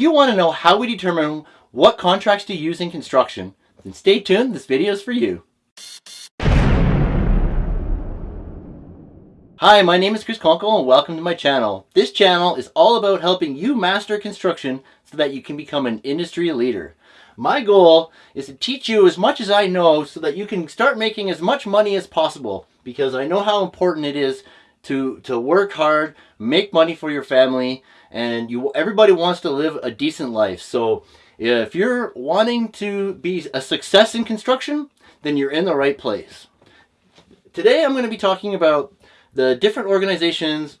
If you want to know how we determine what contracts to use in construction, then stay tuned, this video is for you. Hi, my name is Chris Conkle and welcome to my channel. This channel is all about helping you master construction so that you can become an industry leader. My goal is to teach you as much as I know so that you can start making as much money as possible because I know how important it is to, to work hard, make money for your family, and you everybody wants to live a decent life. So if you're wanting to be a success in construction, then you're in the right place. Today I'm going to be talking about the different organizations,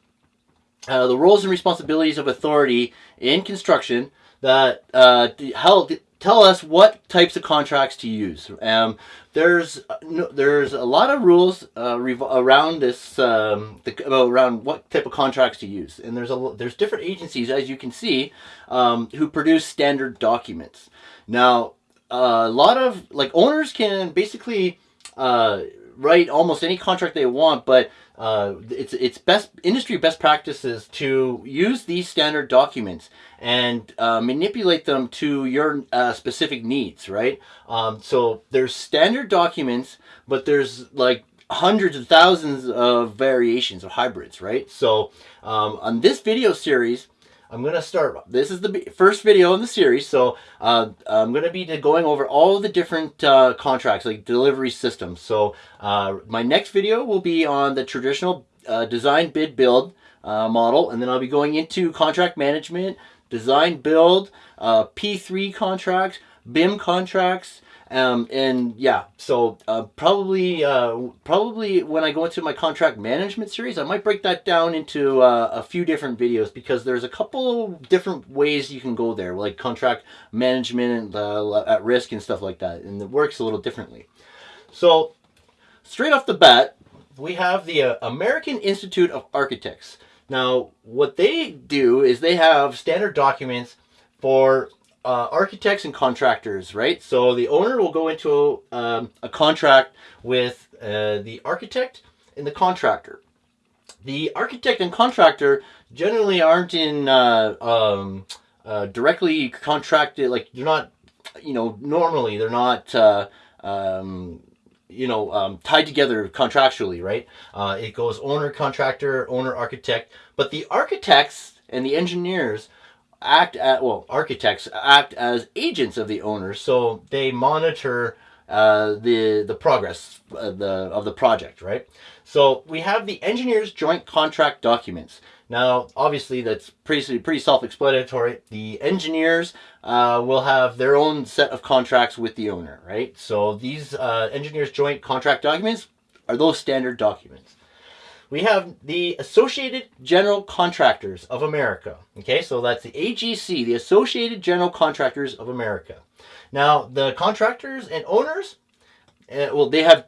uh, the roles and responsibilities of authority in construction that uh, help tell us what types of contracts to use. Um, there's no, there's a lot of rules uh, around this um, the, around what type of contracts to use, and there's a there's different agencies as you can see um, who produce standard documents. Now, a lot of like owners can basically uh, write almost any contract they want, but uh, it's it's best industry best practices to use these standard documents and uh, manipulate them to your uh, specific needs, right? Um, so there's standard documents, but there's like hundreds of thousands of variations of hybrids, right? So um, on this video series, I'm going to start, this is the first video in the series, so uh, I'm going to be going over all the different uh, contracts, like delivery systems. So uh, my next video will be on the traditional uh, design, bid, build uh, model, and then I'll be going into contract management, design, build, uh, P3 contracts, BIM contracts, um, and yeah, so uh, probably uh, probably when I go into my contract management series, I might break that down into uh, a few different videos because there's a couple different ways you can go there, like contract management and uh, at risk and stuff like that, and it works a little differently. So straight off the bat, we have the uh, American Institute of Architects. Now, what they do is they have standard documents for uh, architects and contractors, right? So the owner will go into um, a contract with uh, the architect and the contractor. The architect and contractor generally aren't in uh, um, uh, directly contracted, like they're not, you know, normally they're not, uh, um, you know, um, tied together contractually, right? Uh, it goes owner, contractor, owner, architect, but the architects and the engineers act at well architects act as agents of the owner so they monitor uh, the the progress of the of the project right? So we have the engineers joint contract documents. Now obviously that's pretty pretty self-explanatory. The engineers uh, will have their own set of contracts with the owner right? So these uh, engineers joint contract documents are those standard documents we have the Associated General Contractors of America. Okay, so that's the AGC, the Associated General Contractors of America. Now, the contractors and owners, uh, well, they have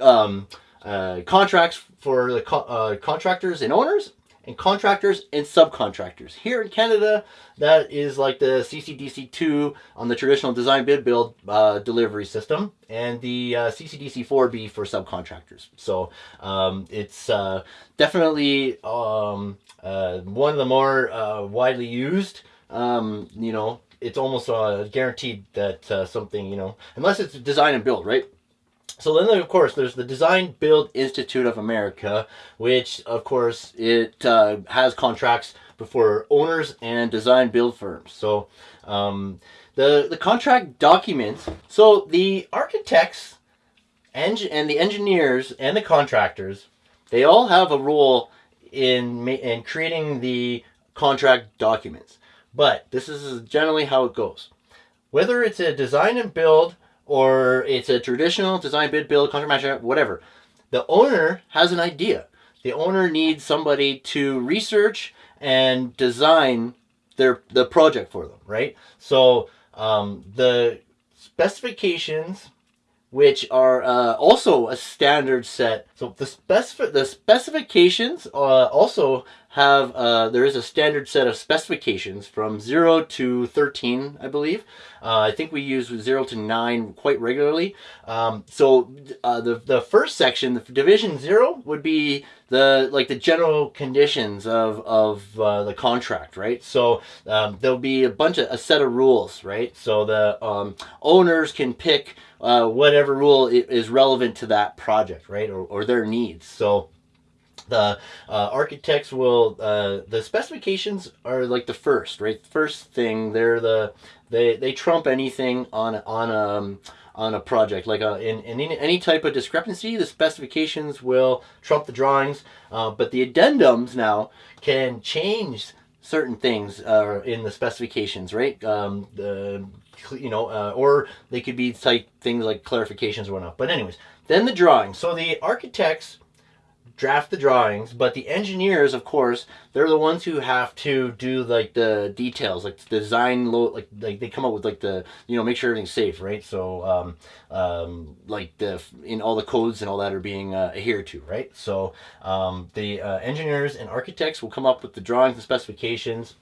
um, uh, contracts for the co uh, contractors and owners, and contractors and subcontractors. Here in Canada, that is like the CCDC2 on the traditional design bid build uh, delivery system and the uh, CCDC4B for subcontractors. So um, it's uh, definitely um, uh, one of the more uh, widely used, um, you know, it's almost uh, guaranteed that something, you know, unless it's design and build, right? So then, of course, there's the Design Build Institute of America, which, of course, it uh, has contracts before owners and design build firms. So um, the, the contract documents, so the architects and, and the engineers and the contractors, they all have a role in, in creating the contract documents. But this is generally how it goes. Whether it's a design and build or it's a traditional design bid build contract management whatever. The owner has an idea. The owner needs somebody to research and design their the project for them right? So um, the specifications which are uh, also a standard set. So the specific the specifications uh, also have uh, there is a standard set of specifications from 0 to 13 i believe. Uh, i think we use 0 to 9 quite regularly. Um, so uh, the, the first section the division 0 would be the like the general conditions of, of uh, the contract right? So um, there'll be a bunch of a set of rules right? So the um, owners can pick uh, whatever rule is relevant to that project right? Or, or their needs. So the uh, architects will uh, the specifications are like the first right? First thing they're the they they trump anything on on um on a project. Like a, uh, in, in any type of discrepancy the specifications will trump the drawings uh, but the addendums now can change certain things uh, in the specifications right? Um, the you know uh, or they could be type things like clarifications or whatnot. But anyways then the drawings. So the architects draft the drawings, but the engineers, of course, they're the ones who have to do like the details, like the design, like like they come up with like the you know make sure everything's safe, right? So um, um, like the in all the codes and all that are being uh, adhered to, right? So um, the uh, engineers and architects will come up with the drawings and specifications,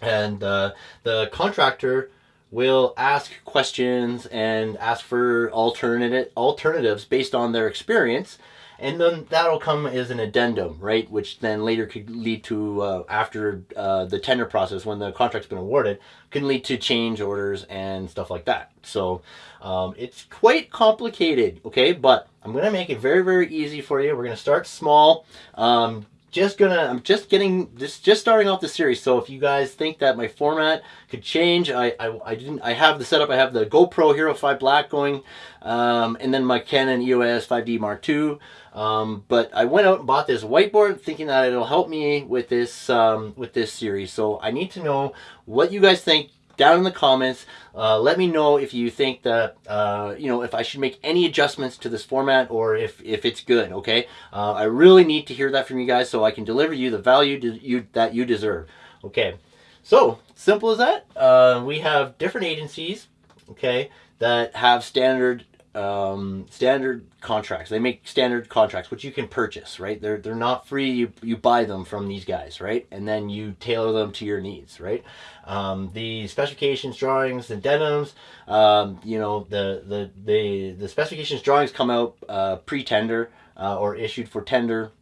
and uh, the contractor will ask questions and ask for alternate alternatives based on their experience and then that'll come as an addendum, right? Which then later could lead to, uh, after uh, the tender process, when the contract's been awarded, can lead to change orders and stuff like that. So um, it's quite complicated, okay? But I'm going to make it very, very easy for you. We're going to start small. Um, just gonna i'm just getting just just starting off the series so if you guys think that my format could change i i, I didn't i have the setup i have the gopro hero 5 black going um, and then my canon eos 5d mark ii um, but i went out and bought this whiteboard thinking that it'll help me with this um, with this series so i need to know what you guys think down in the comments. Uh, let me know if you think that, uh, you know, if I should make any adjustments to this format or if, if it's good, okay? Uh, I really need to hear that from you guys so I can deliver you the value you, that you deserve, okay? So, simple as that. Uh, we have different agencies, okay, that have standard um, standard contracts. They make standard contracts, which you can purchase, right? They're, they're not free. You, you buy them from these guys, right? And then you tailor them to your needs, right? Um, the specifications, drawings, addendums, um, you know, the, the, the, the specifications, drawings come out uh, pre-tender uh, or issued for tender.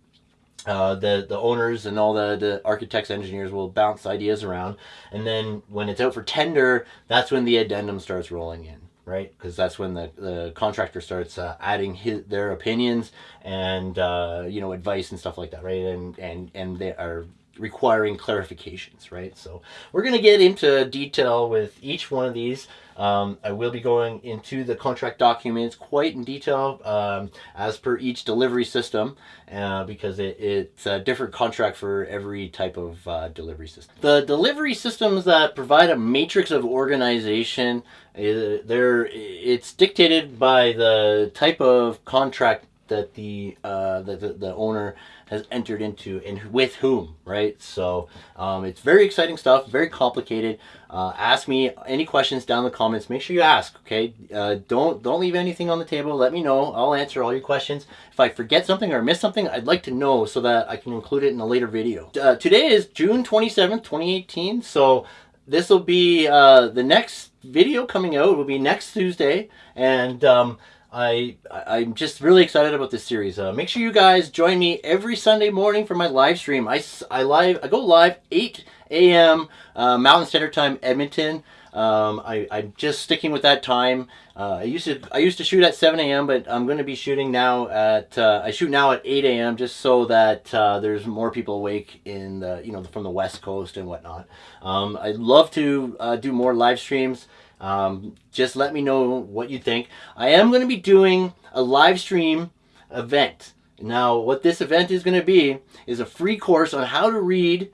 Uh, the the owners and all the, the architects engineers will bounce ideas around and then when it's out for tender that's when the addendum starts rolling in right? Because that's when the, the contractor starts uh, adding his, their opinions and uh, you know advice and stuff like that, right? And and and they are requiring clarifications, right? So we're going to get into detail with each one of these. Um, I will be going into the contract documents quite in detail um, as per each delivery system uh, because it, it's a different contract for every type of uh, delivery system. The delivery systems that provide a matrix of organization, uh, they're, it's dictated by the type of contract that the, uh, the, the, the owner has entered into and with whom, right? So um, it's very exciting stuff, very complicated. Uh, ask me any questions down in the comments. Make sure you ask, okay? Uh, don't don't leave anything on the table. Let me know. I'll answer all your questions. If I forget something or miss something, I'd like to know so that I can include it in a later video. Uh, today is June 27th, 2018. So this will be uh, the next video coming out. Will be next Tuesday. And um, I, I'm just really excited about this series. Uh, make sure you guys join me every Sunday morning for my live stream. I, I, live, I go live 8 a.m. Uh, Mountain Standard Time, Edmonton. Um, I, I'm just sticking with that time. Uh, I used to I used to shoot at 7 a.m. but I'm going to be shooting now at uh, I shoot now at 8 a.m. just so that uh, there's more people awake in the you know from the West Coast and whatnot. Um, I'd love to uh, do more live streams. Um, just let me know what you think. I am going to be doing a live stream event. Now, what this event is going to be is a free course on how to read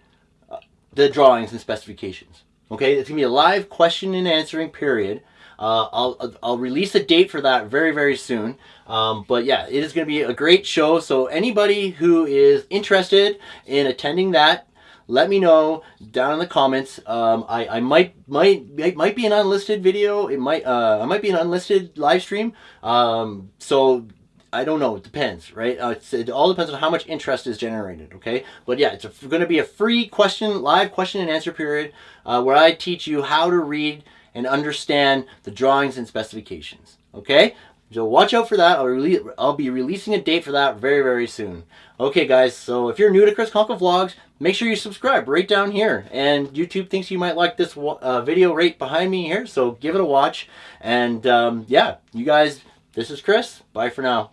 uh, the drawings and specifications. Okay, it's going to be a live question and answering period. Uh, I'll, I'll release a date for that very, very soon. Um, but yeah, it is going to be a great show. So anybody who is interested in attending that, let me know down in the comments. Um, I, I might might might be an unlisted video. It might uh, I might be an unlisted live stream. Um, so I don't know. It depends, right? Uh, it all depends on how much interest is generated, okay? But yeah, it's going to be a free question, live question and answer period uh, where I teach you how to read and understand the drawings and specifications, okay? So watch out for that. I'll, I'll be releasing a date for that very, very soon. Okay, guys, so if you're new to Chris Conkle Vlogs, make sure you subscribe right down here. And YouTube thinks you might like this uh, video right behind me here, so give it a watch. And um, yeah, you guys, this is Chris. Bye for now.